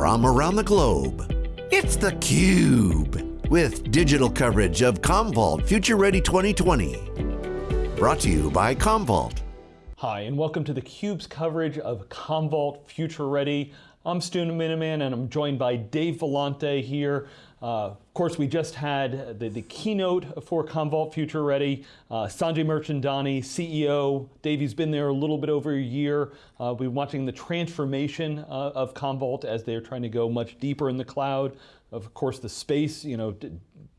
from around the globe. It's theCUBE, with digital coverage of Commvault Future Ready 2020. Brought to you by Commvault. Hi, and welcome to theCUBE's coverage of Commvault Future Ready. I'm Stu Miniman, and I'm joined by Dave Vellante here. Uh, of course, we just had the, the keynote for Commvault Future Ready. Uh, Sanjay Mirchandani, CEO. Davey's been there a little bit over a year. Uh, we've been watching the transformation uh, of Commvault as they're trying to go much deeper in the cloud. Of course, the space, you know,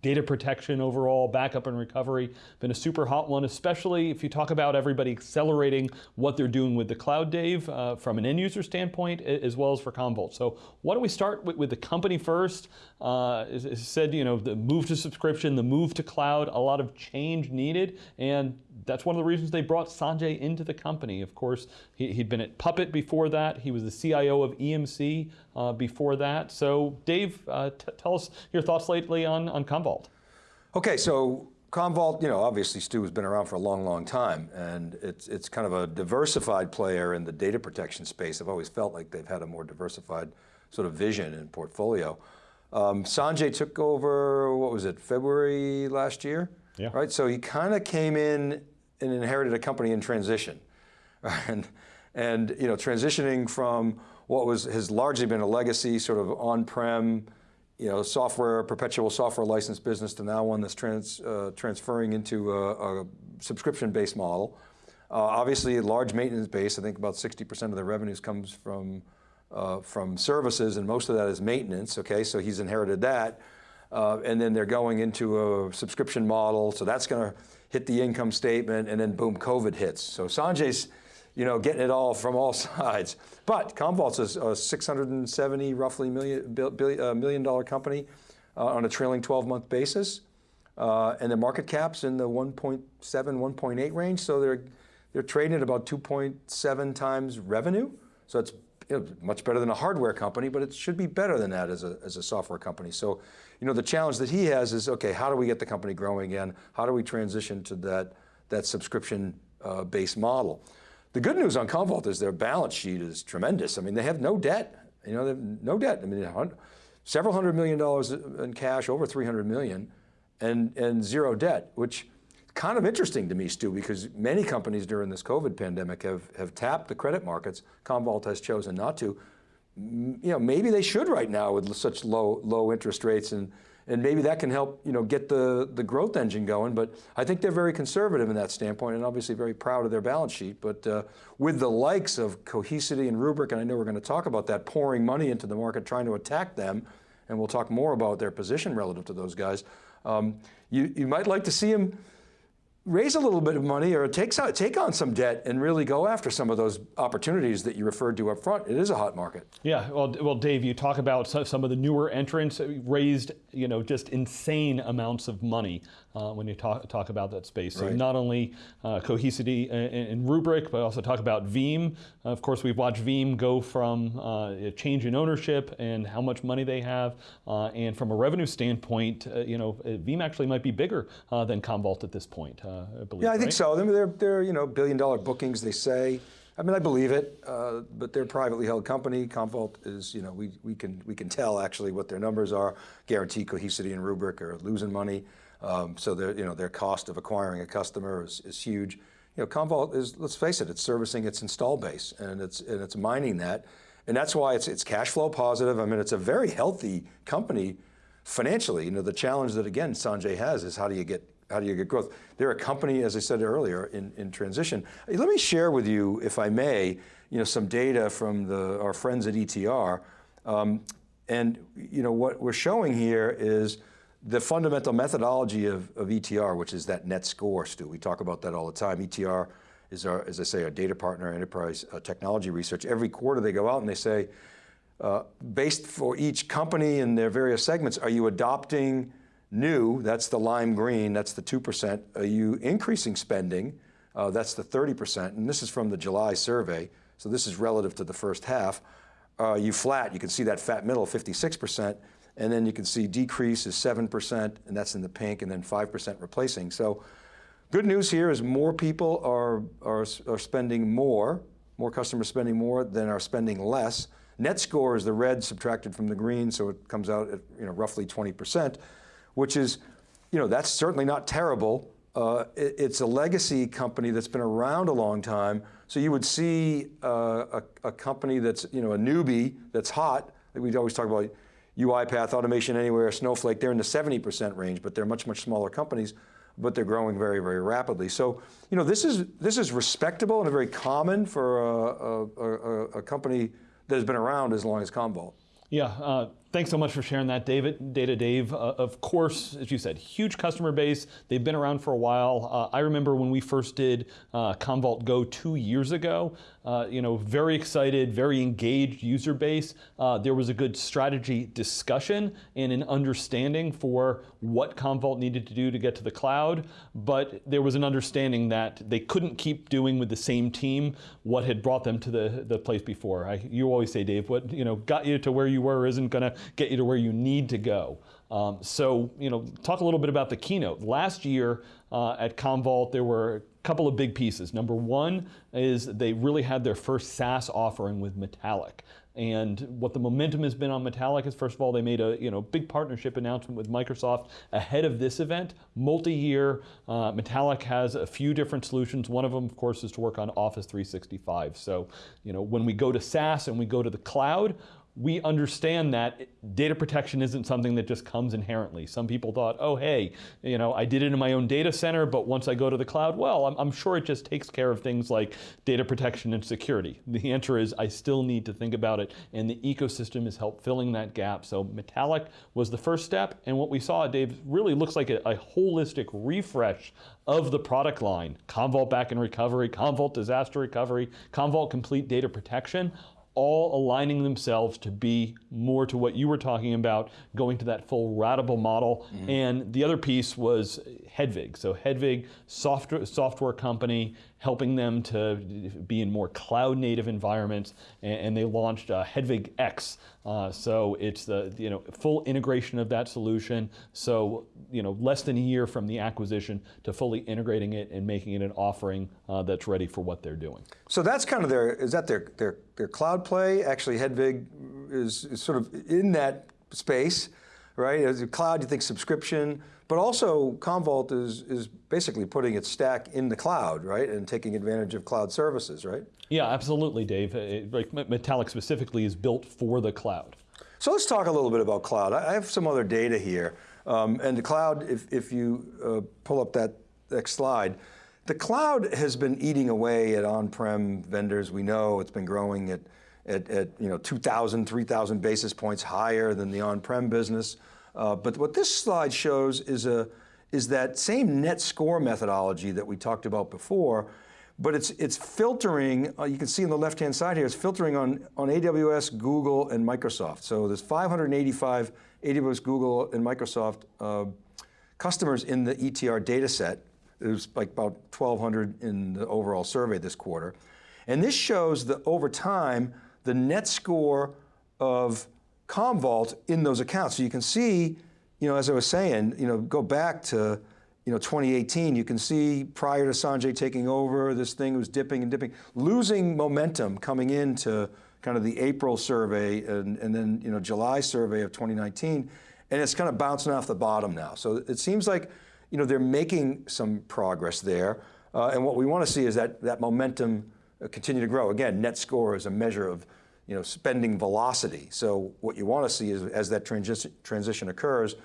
data protection overall, backup and recovery, been a super hot one, especially if you talk about everybody accelerating what they're doing with the cloud, Dave, uh, from an end user standpoint, as well as for Commvault. So why don't we start with, with the company first? Uh, as, as said, you know, the move to subscription, the move to cloud, a lot of change needed, and that's one of the reasons they brought Sanjay into the company. Of course, he, had been at Puppet before that. He was the CIO of EMC uh, before that. So Dave, uh, tell us your thoughts lately on, on Commvault. Okay, so Commvault, you know, obviously Stu has been around for a long, long time, and it's, it's kind of a diversified player in the data protection space. I've always felt like they've had a more diversified sort of vision and portfolio. Um, Sanjay took over, what was it, February last year? Yeah. Right, so he kind of came in and inherited a company in transition. And, and you know, transitioning from what was has largely been a legacy sort of on-prem, you know, software, perpetual software license business to now one that's trans, uh, transferring into a, a subscription-based model. Uh, obviously, a large maintenance base. I think about 60% of the revenues comes from uh, from services, and most of that is maintenance. Okay, so he's inherited that, uh, and then they're going into a subscription model. So that's going to hit the income statement, and then boom, COVID hits. So Sanjay's, you know, getting it all from all sides. But Commvault's a, a 670 roughly million, billion, uh, million dollar company uh, on a trailing 12 month basis. Uh, and the market cap's in the 1.7, 1.8 range. So they're, they're trading at about 2.7 times revenue. So it's you know, much better than a hardware company, but it should be better than that as a, as a software company. So, you know, the challenge that he has is, okay, how do we get the company growing again? How do we transition to that, that subscription-based uh, model? The good news on Commvault is their balance sheet is tremendous. I mean, they have no debt. You know, no debt. I mean, several hundred million dollars in cash, over 300 million, and, and zero debt, which kind of interesting to me, Stu, because many companies during this COVID pandemic have, have tapped the credit markets. Commvault has chosen not to. You know, maybe they should right now with such low, low interest rates and, and maybe that can help you know, get the, the growth engine going, but I think they're very conservative in that standpoint and obviously very proud of their balance sheet. But uh, with the likes of Cohesity and Rubrik, and I know we're going to talk about that, pouring money into the market, trying to attack them, and we'll talk more about their position relative to those guys, um, you, you might like to see them raise a little bit of money or take, take on some debt and really go after some of those opportunities that you referred to up front. It is a hot market. Yeah, well, well Dave, you talk about some of the newer entrants uh, raised you know, just insane amounts of money uh, when you talk, talk about that space. So right. not only uh, Cohesity and, and, Rubrik, but also talk about Veeam. Of course, we've watched Veeam go from uh, a change in ownership and how much money they have. Uh, and from a revenue standpoint, uh, you know, Veeam actually might be bigger than Commvault at this point, I believe. Yeah, I think so. I mean, they're, they're you know, billion dollar bookings, they say. I mean, I believe it, uh, but they're a privately held company. Commvault is, you know, we, we, can, we can tell actually what their numbers are. Guarantee Cohesity and Rubrik are losing money. Um, so their, you know, their cost of acquiring a customer is, is huge. You know, Commvault is, let's face it, it's servicing its install base and it's, and it's mining that. And that's why it's, it's cash flow positive. I mean, it's a very healthy company financially. You know, the challenge that again, Sanjay has is how do you get how do you get growth? They're a company, as I said earlier, in, in transition. Let me share with you, if I may, you know, some data from the, our friends at ETR. Um, and you know, what we're showing here is the fundamental methodology of, of ETR, which is that net score, Stu. We talk about that all the time. ETR is our, as I say, our data partner, enterprise uh, technology research. Every quarter they go out and they say, uh, based for each company and their various segments, are you adopting new, that's the lime green, that's the 2%. Are you increasing spending? Uh, that's the 30%, and this is from the July survey, so this is relative to the first half. Are you flat? You can see that fat middle, 56%. And then you can see decrease is 7%, and that's in the pink, and then 5% replacing. So good news here is more people are, are, are spending more, more customers spending more than are spending less. Net score is the red subtracted from the green, so it comes out at you know, roughly 20%, which is, you know, that's certainly not terrible. Uh, it, it's a legacy company that's been around a long time, so you would see uh, a, a, company that's, you know, a newbie that's hot, like we always talk about UiPath, Automation Anywhere, Snowflake, they're in the 70% range, but they're much, much smaller companies, but they're growing very, very rapidly. So, you know, this is, this is respectable and very common for a, a, a company that has been around as long as Commvault. Yeah, uh, Thanks so much for sharing that, David. Data Dave, uh, of course, as you said, huge customer base. They've been around for a while. Uh, I remember when we first did uh, Commvault Go two years ago. Uh, you know, very excited, very engaged user base. Uh, there was a good strategy discussion and an understanding for what Commvault needed to do to get to the cloud. But there was an understanding that they couldn't keep doing with the same team what had brought them to the the place before. I, you always say, Dave, what you know got you to where you were isn't going to get you to where you need to go. Um, so, you know, talk a little bit about the keynote. Last year uh, at Commvault, there were couple of big pieces. Number one is they really had their first SaaS offering with Metallic. And what the momentum has been on Metallic is, first of all, they made a you know big partnership announcement with Microsoft ahead of this event, multi-year. Uh, Metallic has a few different solutions. One of them, of course, is to work on Office 365. So you know when we go to SaaS and we go to the cloud, we understand that data protection isn't something that just comes inherently. Some people thought, oh, hey, you know, I did it in my own data center, but once I go to the cloud, well, I'm, I'm, sure it just takes care of things like data protection and security. The answer is I still need to think about it, and the ecosystem has helped filling that gap. So Metallic was the first step, and what we saw, Dave, really looks like a, a holistic refresh of the product line. Commvault Backup and Recovery, Commvault Disaster Recovery, Commvault Complete Data Protection, all aligning themselves to be more to what you were talking about, going to that full ratable model. Mm -hmm. And the other piece was Hedvig. So Hedvig, software, software company, helping them to be in more cloud native environments, and, they launched uh, Hedvig X. Uh, so it's the you know full integration of that solution. So you know less than a year from the acquisition to fully integrating it and making it an offering uh, that's ready for what they're doing. So that's kind of their is that their their their cloud play? Actually, Hedvig is, is sort of in that space, right? As a cloud, you think subscription. But also, Commvault is, is basically putting its stack in the cloud, right? And taking advantage of cloud services, right? Yeah, absolutely, Dave. It, like Metallic specifically is built for the cloud. So let's talk a little bit about cloud. I have some other data here. Um, and the cloud, if, if you uh, pull up that next slide, the cloud has been eating away at on-prem vendors. We know it's been growing at, at, at you know 2,000, 3,000 basis points higher than the on-prem business. Uh, but what this slide shows is, a, is that same net score methodology that we talked about before, but it's, it's filtering, uh, you can see on the left-hand side here, it's filtering on, on AWS, Google, and Microsoft. So there's 585 AWS, Google, and Microsoft uh, customers in the ETR data set. There's like about 1,200 in the overall survey this quarter. And this shows that over time, the net score of Commvault in those accounts. So you can see, you know, as I was saying, you know, go back to, you know, 2018, you can see prior to Sanjay taking over, this thing was dipping and dipping, losing momentum coming into kind of the April survey and, and then, you know, July survey of 2019, and it's kind of bouncing off the bottom now. So it seems like, you know, they're making some progress there. Uh, and what we want to see is that, that momentum uh, continue to grow. Again, net score is a measure of you know, spending velocity. So what you want to see is as that transition, transition occurs,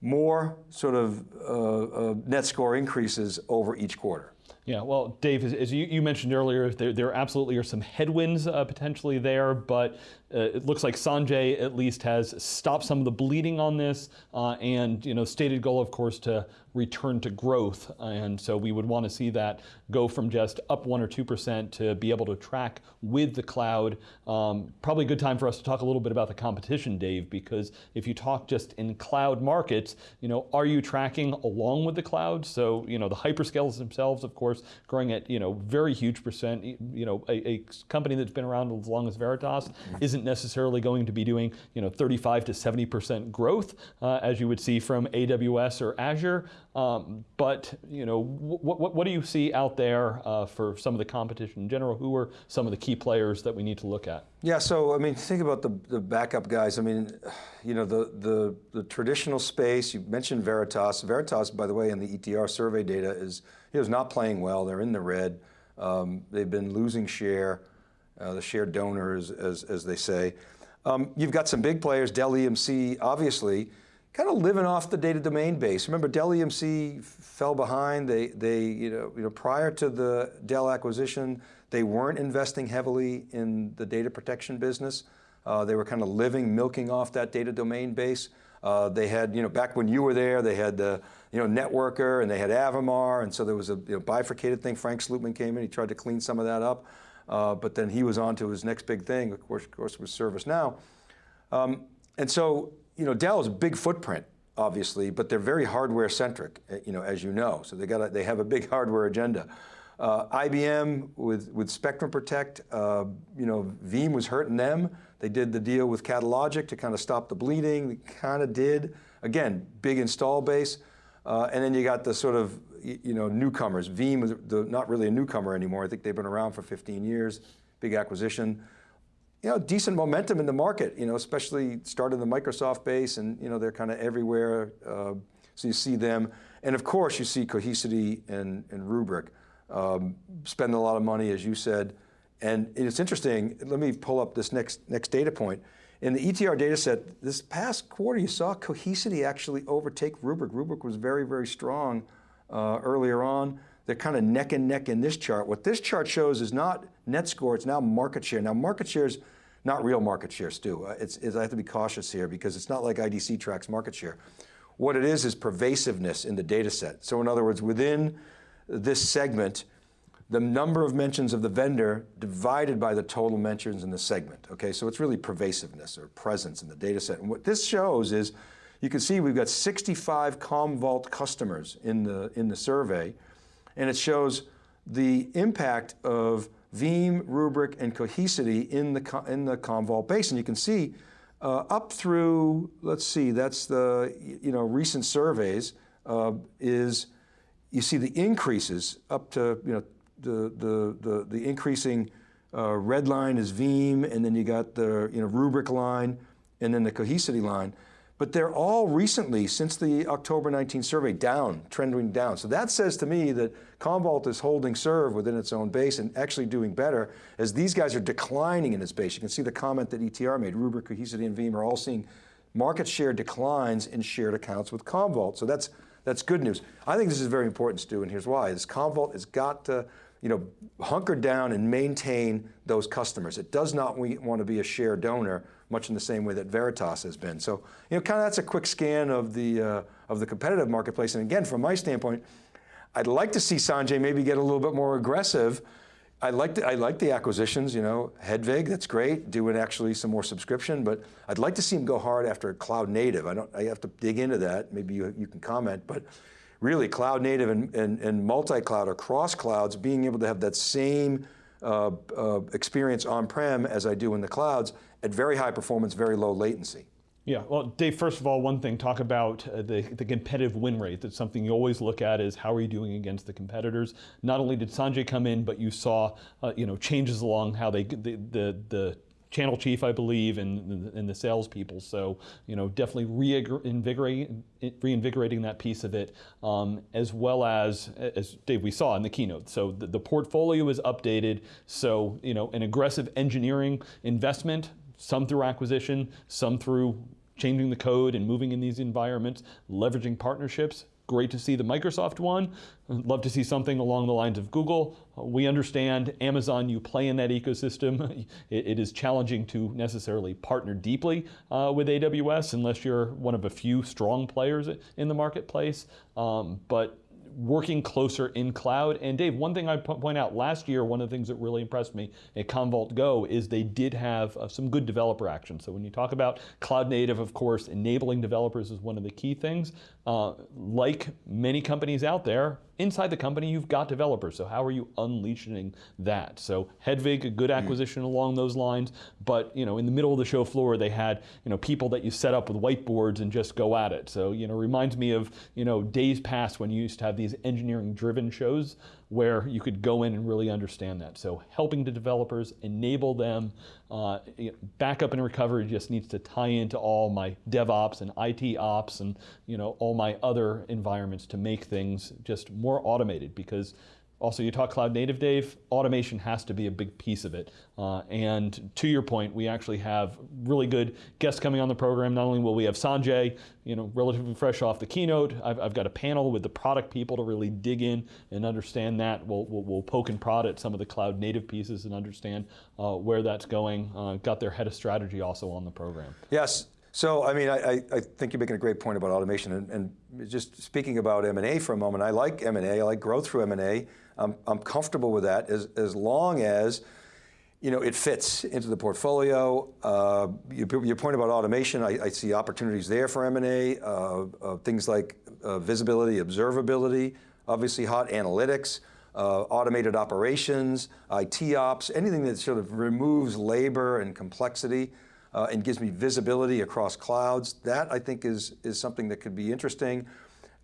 more sort of uh, uh, net score increases over each quarter. Yeah, well, Dave, as, as you, you, mentioned earlier, there, there absolutely are some headwinds uh, potentially there, but uh, it looks like Sanjay at least has stopped some of the bleeding on this, uh, and you know, stated goal, of course, to return to growth. And so we would want to see that go from just up one or 2% to be able to track with the cloud. Um, probably a good time for us to talk a little bit about the competition, Dave, because if you talk just in cloud markets, you know, are you tracking along with the cloud? So, you know, the hyperscalers themselves, of course, course, growing at you know very huge percent. You know, a, a company that's been around as long as Veritas mm-hmm. isn't necessarily going to be doing you know 35 to 70 percent growth uh, as you would see from AWS or Azure. Um, but you know, what, what, what do you see out there uh, for some of the competition in general? Who are some of the key players that we need to look at? Yeah, so I mean, think about the, the backup guys. I mean, you know, the, the, the traditional space, you mentioned Veritas. Veritas, by the way, in the ETR survey data is, is not playing well. They're in the red. Um, they've been losing share, uh, the share donors, as, as they say. Um, you've got some big players, Dell EMC, obviously, kind of living off the data domain base. Remember, Dell EMC fell behind. They, they you, know, you know, prior to the Dell acquisition, they weren't investing heavily in the data protection business. Uh, they were kind of living, milking off that data domain base. Uh, they had, you know, back when you were there, they had the, you know, Networker and they had Avamar, and so there was a you know, bifurcated thing. Frank Slootman came in, he tried to clean some of that up, uh, but then he was on to his next big thing, of course, of course was ServiceNow. Um, and so you know, Dell is a big footprint, obviously, but they're very hardware centric, eh, you know, as you know. So they got a, they have a big hardware agenda. Uh, IBM with, with Spectrum Protect, uh, you know, Veeam was hurting them. They did the deal with Catalogic to kind of stop the bleeding. They kind of did. Again, big install base. Uh, and then you got the sort of, you know, newcomers. Veeam was the, not really a newcomer anymore. I think they've been around for 15 years. Big acquisition you know, decent momentum in the market, you know, especially started the Microsoft base and, you know, they're kind of everywhere. Uh, so you see them. And of course you see Cohesity and, and Rubrik um, spend a lot of money, as you said. And it's interesting, let me pull up this next, next data point. In the ETR data set, this past quarter, you saw Cohesity actually overtake Rubrik. Rubrik was very, very strong uh, earlier on. They're kind of neck and neck in this chart. What this chart shows is not net score, it's now market share. Now market share is not real market share, Stu. Uh, it's, it's, I have to be cautious here because it's not like IDC tracks market share. What it is is pervasiveness in the data set. So in other words, within this segment, the number of mentions of the vendor divided by the total mentions in the segment. Okay, so it's really pervasiveness or presence in the data set. And what this shows is, you can see we've got 65 Commvault customers in the, in the survey, and it shows the impact of Veeam, Rubrik, and Cohesity in the, in the Commvault base. And you can see uh, up through, let's see, that's the you know, recent surveys, uh, is you see the increases up to you know, the, the, the, the increasing uh, red line is Veeam, and then you got the you know, Rubrik line, and then the Cohesity line but they're all recently, since the October 19 survey, down, trending down. So that says to me that Commvault is holding serve within its own base and actually doing better as these guys are declining in its base. You can see the comment that ETR made, Rubrik, Cohesity, and Veeam are all seeing market share declines in shared accounts with Commvault. So that's, that's good news. I think this is very important, Stu, and here's why. This Commvault has got to you know, hunker down and maintain those customers. It does not want to be a share donor much in the same way that Veritas has been. So, you know, kind of that's a quick scan of the, uh, of the competitive marketplace. And again, from my standpoint, I'd like to see Sanjay maybe get a little bit more aggressive. I like, the, I like the acquisitions, you know, Hedvig, that's great, doing actually some more subscription, but I'd like to see him go hard after cloud native. I don't, I have to dig into that, maybe you, you can comment, but really cloud native and, and, and multi-cloud or cross clouds, being able to have that same uh, uh, experience on-prem as I do in the clouds at very high performance, very low latency. Yeah, well, Dave, first of all, one thing, talk about uh, the, the competitive win rate. That's something you always look at is how are you doing against the competitors? Not only did Sanjay come in, but you saw, uh, you know, changes along how they, the, the, the channel chief, I believe, and, and the salespeople. So, you know, definitely reinvigorating, reinvigorating that piece of it, um, as well as, as Dave, we saw in the keynote. So the, the portfolio is updated. So, you know, an aggressive engineering investment, some through acquisition, some through changing the code and moving in these environments, leveraging partnerships, Great to see the Microsoft one. Love to see something along the lines of Google. We understand Amazon, you play in that ecosystem. it, it is challenging to necessarily partner deeply uh, with AWS unless you're one of a few strong players in the marketplace. Um, but working closer in cloud. And Dave, one thing I point out last year, one of the things that really impressed me at Commvault Go is they did have uh, some good developer action. So when you talk about cloud native, of course, enabling developers is one of the key things. Uh, like many companies out there, inside the company you've got developers, so how are you unleashing that? So Hedvig, a good Mm. acquisition along those lines, but you know, in the middle of the show floor, they had you know people that you set up with whiteboards and just go at it. So you know, reminds me of you know days past when you used to have these engineering-driven shows where you could go in and really understand that. So helping the developers, enable them, uh, backup and recovery just needs to tie into all my DevOps and IT ops and you know all my other environments to make things just more automated because also, you talk cloud native, Dave. Automation has to be a big piece of it. Uh, and to your point, we actually have really good guests coming on the program. Not only will we have Sanjay, you know, relatively fresh off the keynote, I've, I've got a panel with the product people to really dig in and understand that. We'll, we'll, we'll poke and prod at some of the cloud native pieces and understand uh, where that's going. Uh, got their head of strategy also on the program. Yes. So, I mean, I, I, think you're making a great point about automation, and, and just speaking about M&A for a moment, I like M&A, I like growth through M&A. I'm, I'm comfortable with that as, as long as you know, it fits into the portfolio. Uh, your, your, point about automation, I, I, see opportunities there for M&A, uh, uh, things like uh, visibility, observability, obviously hot analytics, uh, automated operations, IT ops, anything that sort of removes labor and complexity uh, and gives me visibility across clouds. That I think is, is something that could be interesting.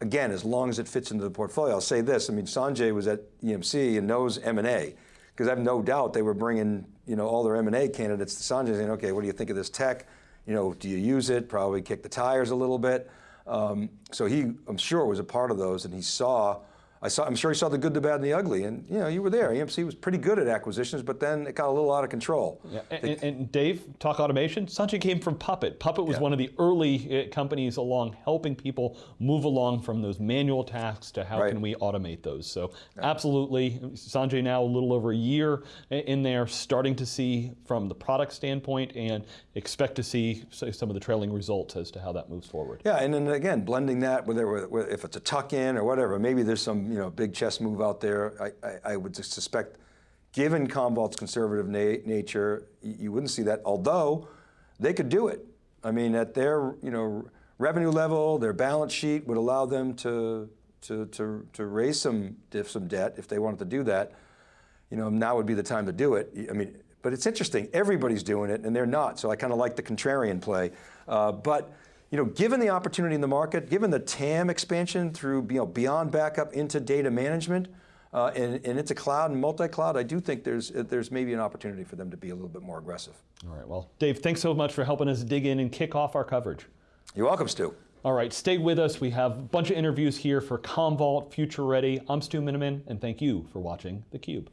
Again, as long as it fits into the portfolio. I'll say this, I mean, Sanjay was at EMC and knows M&A, because I have no doubt they were bringing you know, all their M&A candidates to Sanjay saying, okay, what do you think of this tech? You know, do you use it? Probably kick the tires a little bit. Um, so he, I'm sure, was a part of those and he saw I saw, I'm sure he saw the good, the bad, and the ugly, and you know, you were there. EMC was pretty good at acquisitions, but then it got a little out of control. Yeah. And, and, Dave, talk automation. Sanjay came from Puppet. Puppet was yeah. one of the early uh, companies along helping people move along from those manual tasks to how right. can we automate those. So yeah. absolutely, Sanjay now a little over a year in there, starting to see from the product standpoint, and expect to see some of the trailing results as to how that moves forward. Yeah, and then again, blending that, whether if it's a tuck-in or whatever, maybe there's some you know, big chess move out there. I, I, I would suspect, given Commvault's conservative na nature, you wouldn't see that, although they could do it. I mean, at their you know, revenue level, their balance sheet would allow them to, to, to, to raise some, some debt if they wanted to do that. You know, now would be the time to do it. I mean, but it's interesting, everybody's doing it and they're not, so I kind of like the contrarian play. Uh, but you know, given the opportunity in the market, given the TAM expansion through you know, beyond backup into data management, uh, and, and into cloud and multi-cloud, I do think there's, there's maybe an opportunity for them to be a little bit more aggressive. All right, well, Dave, thanks so much for helping us dig in and kick off our coverage. You're welcome, Stu. All right, stay with us. We have a bunch of interviews here for Commvault Future Ready. I'm Stu Miniman, and thank you for watching theCUBE.